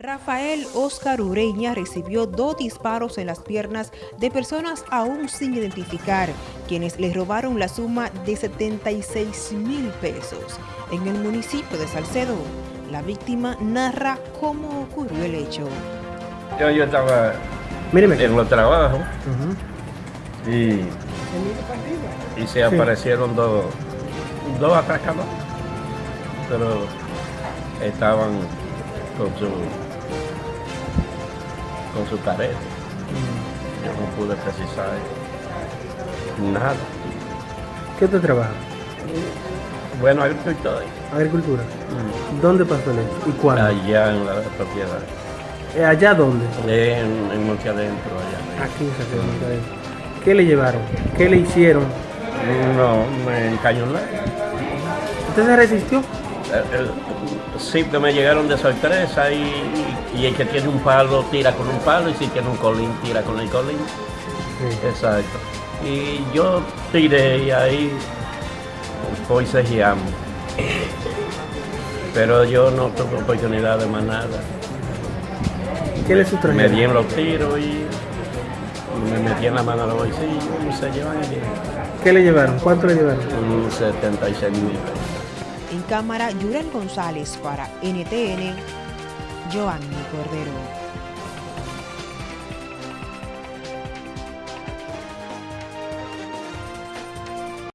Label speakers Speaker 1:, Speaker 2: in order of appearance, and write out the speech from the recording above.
Speaker 1: Rafael Oscar Ureña recibió dos disparos en las piernas de personas aún sin identificar, quienes le robaron la suma de 76 mil pesos en el municipio de Salcedo. La víctima narra cómo ocurrió el hecho.
Speaker 2: Yo, yo estaba
Speaker 3: Míreme.
Speaker 2: en los trabajos y, y se aparecieron dos, dos atracadores, pero estaban con su con su careta. Yo no pude precisar nada.
Speaker 3: ¿Qué te trabaja?
Speaker 2: Bueno, agricultor
Speaker 3: Agricultura. ¿Dónde pasó hecho? ¿Y cuándo?
Speaker 2: allá en la propiedad,
Speaker 3: Eh, ¿Allá dónde?
Speaker 2: en, en Monte Adentro, allá.
Speaker 3: Aquí en de Monterrey. ¿Qué le llevaron? ¿Qué le hicieron?
Speaker 2: No, me encañoné.
Speaker 3: ¿Usted se resistió?
Speaker 2: Que me llegaron de sorpresa y, y el que tiene un palo tira con un palo y si tiene un colín tira con el colín.
Speaker 3: Sí.
Speaker 2: Exacto. Y yo tiré y ahí fui cejiamo. Pero yo no tuve oportunidad de más nada.
Speaker 3: ¿Qué le
Speaker 2: Me
Speaker 3: sustrajeron?
Speaker 2: di en los tiros y me metí en la mano a los bolsillos y se llevan
Speaker 3: ¿Qué le llevaron? ¿Cuánto le llevaron?
Speaker 2: un 76 mil.
Speaker 1: En cámara, Yurel González para NTN, Joanny Cordero.